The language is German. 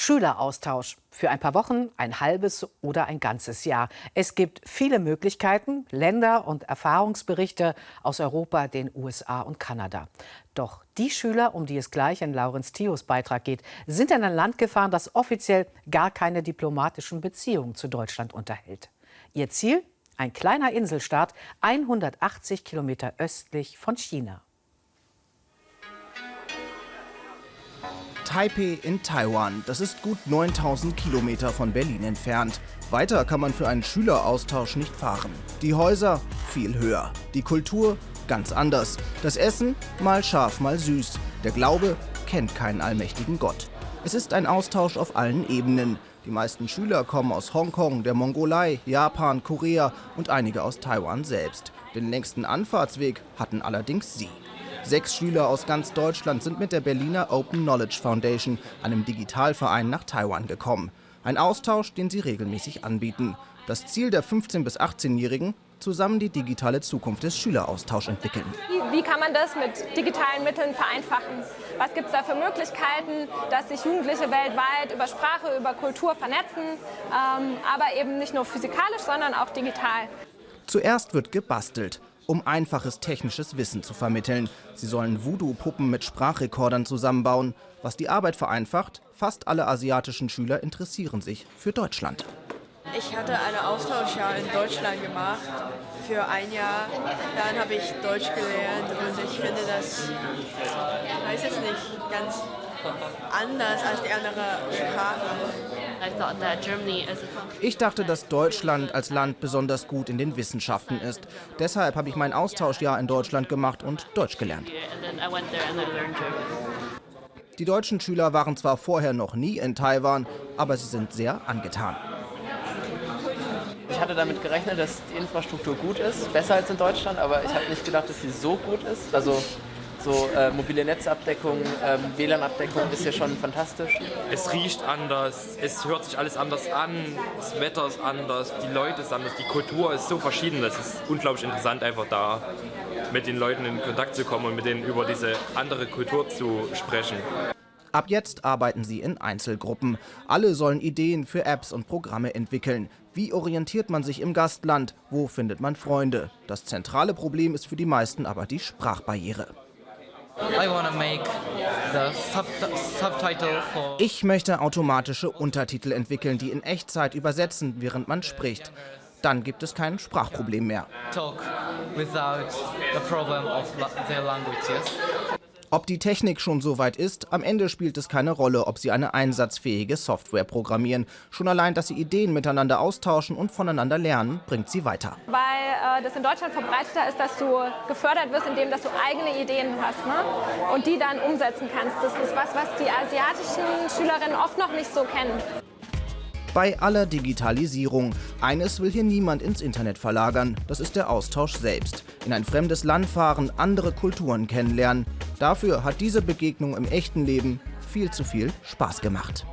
Schüleraustausch für ein paar Wochen, ein halbes oder ein ganzes Jahr. Es gibt viele Möglichkeiten, Länder und Erfahrungsberichte aus Europa, den USA und Kanada. Doch die Schüler, um die es gleich in Laurenz Thios Beitrag geht, sind in ein Land gefahren, das offiziell gar keine diplomatischen Beziehungen zu Deutschland unterhält. Ihr Ziel? Ein kleiner Inselstaat, 180 Kilometer östlich von China. Taipei in Taiwan. Das ist gut 9000 Kilometer von Berlin entfernt. Weiter kann man für einen Schüleraustausch nicht fahren. Die Häuser viel höher. Die Kultur ganz anders. Das Essen mal scharf, mal süß. Der Glaube kennt keinen allmächtigen Gott. Es ist ein Austausch auf allen Ebenen. Die meisten Schüler kommen aus Hongkong, der Mongolei, Japan, Korea und einige aus Taiwan selbst. Den längsten Anfahrtsweg hatten allerdings sie. Sechs Schüler aus ganz Deutschland sind mit der Berliner Open Knowledge Foundation, einem Digitalverein, nach Taiwan gekommen. Ein Austausch, den sie regelmäßig anbieten. Das Ziel der 15- bis 18-Jährigen, zusammen die digitale Zukunft des Schüleraustauschs entwickeln. Wie kann man das mit digitalen Mitteln vereinfachen? Was gibt es da für Möglichkeiten, dass sich Jugendliche weltweit über Sprache, über Kultur vernetzen, ähm, aber eben nicht nur physikalisch, sondern auch digital? Zuerst wird gebastelt um einfaches technisches Wissen zu vermitteln. Sie sollen Voodoo-Puppen mit Sprachrekordern zusammenbauen. Was die Arbeit vereinfacht, fast alle asiatischen Schüler interessieren sich für Deutschland. Ich hatte ein Austauschjahr in Deutschland gemacht für ein Jahr. Dann habe ich Deutsch gelernt und ich finde das, weiß es nicht, ganz anders als die andere Sprache. Ich dachte, dass Deutschland als Land besonders gut in den Wissenschaften ist. Deshalb habe ich mein Austauschjahr in Deutschland gemacht und Deutsch gelernt. Die deutschen Schüler waren zwar vorher noch nie in Taiwan, aber sie sind sehr angetan. Ich hatte damit gerechnet, dass die Infrastruktur gut ist, besser als in Deutschland, aber ich habe nicht gedacht, dass sie so gut ist. Also so äh, mobile Netzabdeckung, ähm, WLAN-Abdeckung ist ja schon fantastisch. Es riecht anders, es hört sich alles anders an, das Wetter ist anders, die Leute sind anders, die Kultur ist so verschieden. Es ist unglaublich interessant, einfach da mit den Leuten in Kontakt zu kommen und mit denen über diese andere Kultur zu sprechen. Ab jetzt arbeiten sie in Einzelgruppen. Alle sollen Ideen für Apps und Programme entwickeln. Wie orientiert man sich im Gastland? Wo findet man Freunde? Das zentrale Problem ist für die meisten aber die Sprachbarriere. Ich möchte automatische Untertitel entwickeln, die in Echtzeit übersetzen, während man spricht. Dann gibt es kein Sprachproblem mehr. Ob die Technik schon so weit ist, am Ende spielt es keine Rolle, ob sie eine einsatzfähige Software programmieren. Schon allein, dass sie Ideen miteinander austauschen und voneinander lernen, bringt sie weiter. Weil äh, das in Deutschland verbreiteter ist, dass du gefördert wirst, indem dass du eigene Ideen hast ne? und die dann umsetzen kannst. Das ist was, was die asiatischen Schülerinnen oft noch nicht so kennen bei aller Digitalisierung. Eines will hier niemand ins Internet verlagern, das ist der Austausch selbst. In ein fremdes Land fahren, andere Kulturen kennenlernen. Dafür hat diese Begegnung im echten Leben viel zu viel Spaß gemacht.